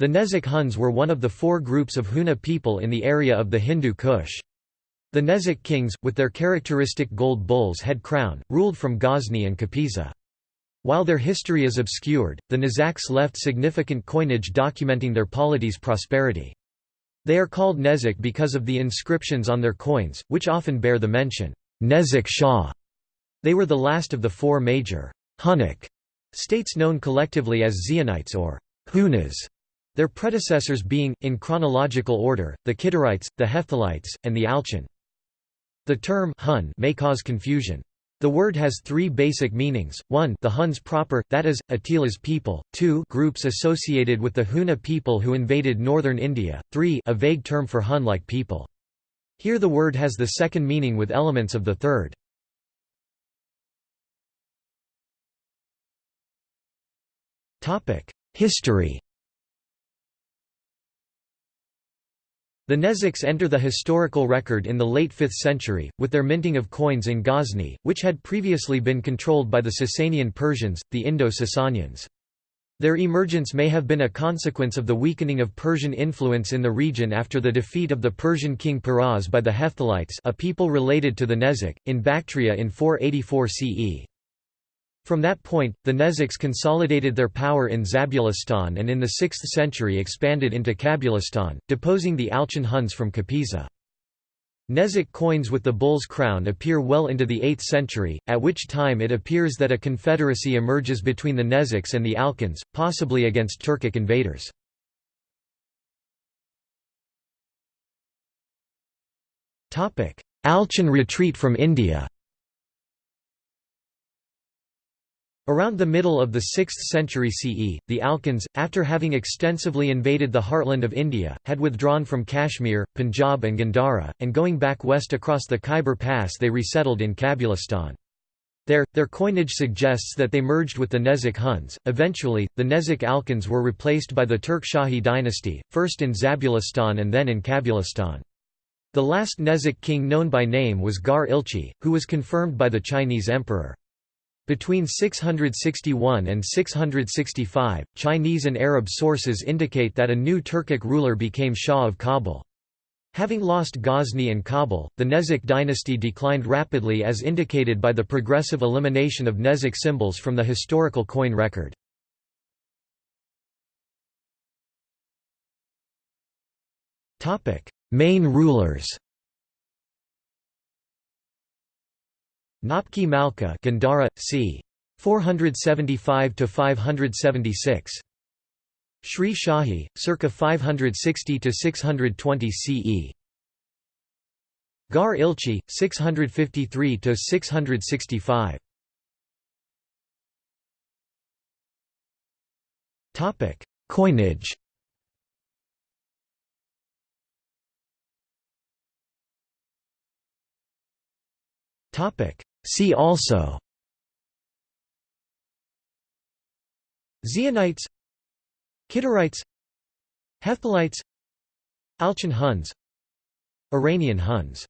The Nezak Huns were one of the four groups of Huna people in the area of the Hindu Kush. The Nezak kings, with their characteristic gold bull's head crown, ruled from Ghazni and Kapisa. While their history is obscured, the Nezaks left significant coinage documenting their polity's prosperity. They are called Nezak because of the inscriptions on their coins, which often bear the mention, Nezak Shah. They were the last of the four major Hunnic states known collectively as Xionites or Hunas. Their predecessors being, in chronological order, the Kidarites, the Hephthalites, and the Alchon. The term Hun may cause confusion. The word has three basic meanings, 1 the Huns proper, that is, Attila's people, 2 groups associated with the Huna people who invaded northern India, 3 a vague term for Hun-like people. Here the word has the second meaning with elements of the third. History The Nezaks enter the historical record in the late 5th century, with their minting of coins in Ghazni, which had previously been controlled by the Sasanian Persians, the Indo-Sasanians. Their emergence may have been a consequence of the weakening of Persian influence in the region after the defeat of the Persian king Peroz by the Hephthalites a people related to the Nezak, in Bactria in 484 CE. From that point, the Nezaks consolidated their power in Zabulistan and in the 6th century expanded into Kabulistan, deposing the Alchon Huns from Kapisa. Nezak coins with the bull's crown appear well into the 8th century, at which time it appears that a confederacy emerges between the Nezaks and the Alchons, possibly against Turkic invaders. Alchon retreat from India Around the middle of the 6th century CE, the Alchons, after having extensively invaded the heartland of India, had withdrawn from Kashmir, Punjab and Gandhara, and going back west across the Khyber Pass they resettled in Kabulistan. There, their coinage suggests that they merged with the Nezak Huns. Eventually, the Nezak Alchons were replaced by the Turk Shahi dynasty, first in Zabulistan and then in Kabulistan. The last Nezak king known by name was Gar Ilchi, who was confirmed by the Chinese emperor. Between 661 and 665, Chinese and Arab sources indicate that a new Turkic ruler became Shah of Kabul. Having lost Ghazni and Kabul, the Nezak dynasty declined rapidly as indicated by the progressive elimination of Nezak symbols from the historical coin record. Main rulers Napki Malka Gandhara, c. 475–576. Sri Shahi, circa 560–620 CE. Gar Ilchi, 653–665. Topic: Coinage Topic See also Xionites Kidarites Hephthalites Alchon Huns Iranian Huns